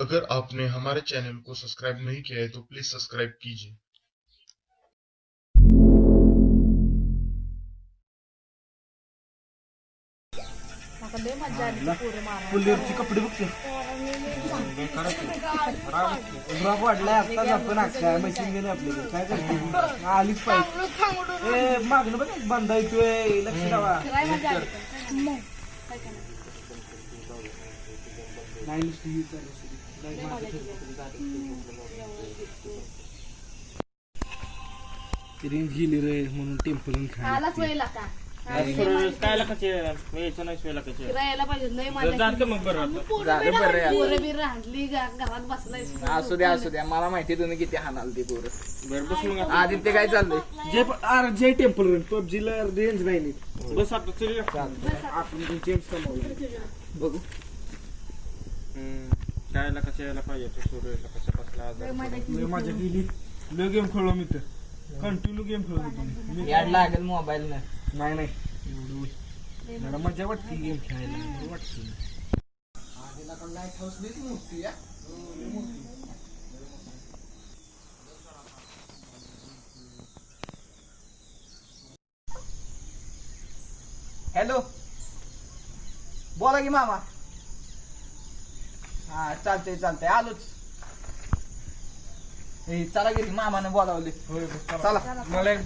اگر آپ نے ہمارے چینل کو سبسکرائب نہیں کیا ہے تو پلیز سبسکرائب کیجیے۔ بند رینجلو دیا ملتی ہے آدھے پب جی لگ رینج ہیلو بولا گی معوا ہاں چلتے چلتے آلوچ بولا مل ایک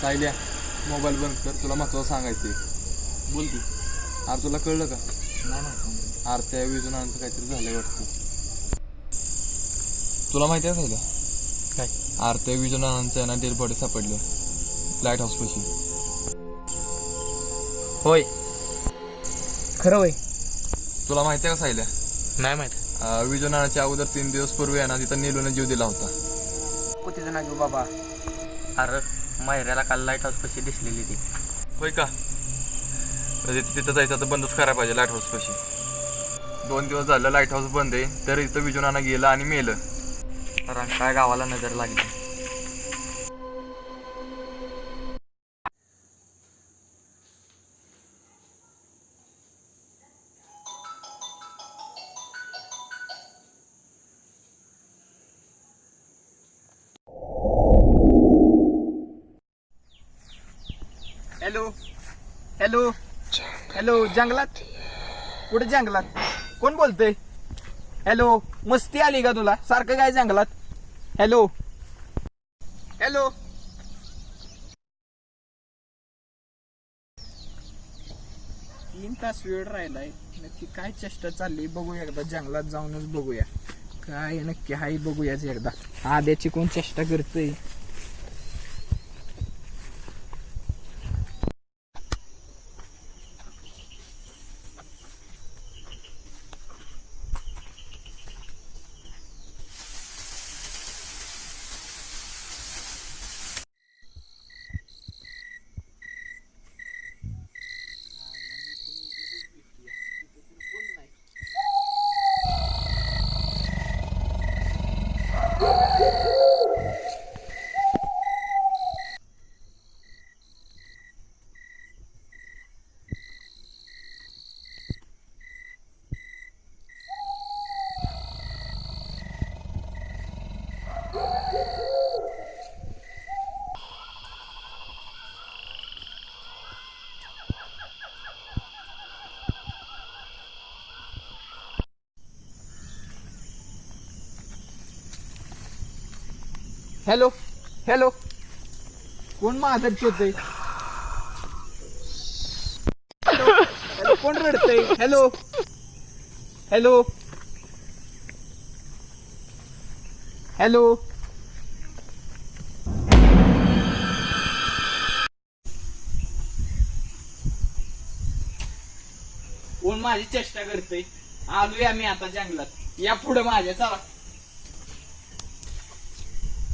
سائل موبائل بند کر تھی بولتی اگو تین دس پورے نیلونے جیو دتا بابا میری ہاؤس کش د بند کرائٹ ہاؤس کش دون د لائٹ ہاؤس بند ہے تو بجنا گیلا میلو ہیلو ہیلو جنگل جنگل کو جنگل تین تاس ویڑ رہے نک چیٹا چل رہی بگو ایک جنگل جاؤنچ بگویا کا بگو آدی کو بہت کون چیشا کرتے آتا جنگل یا پوڑے مجھے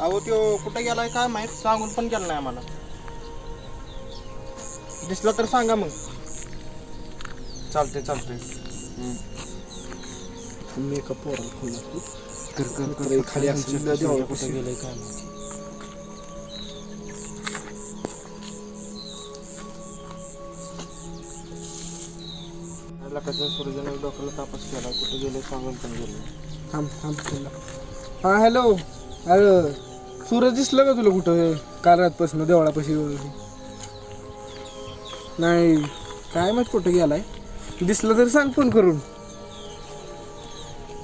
او تھی سن پہ سر چلتے چلتے میک اپ ہاں ہیلو ار سورج دسل کھانا دیولا پیش نہیں کا سنگ فون کر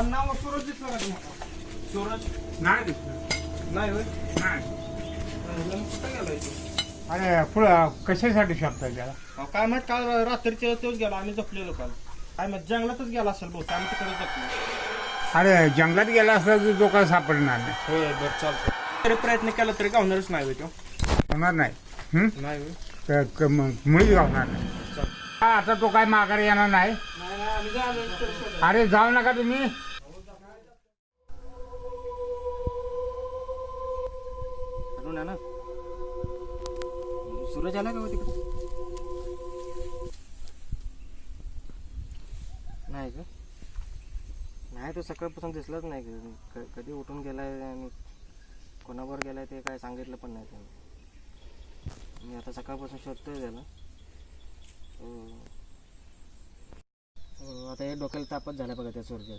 جنگل ارے جنگل گیلا تو سر چل رہا مجھے ارے جاؤ نکا تم گے سن آتا سکا پسند شوت یہ ڈوکل تاپت سورج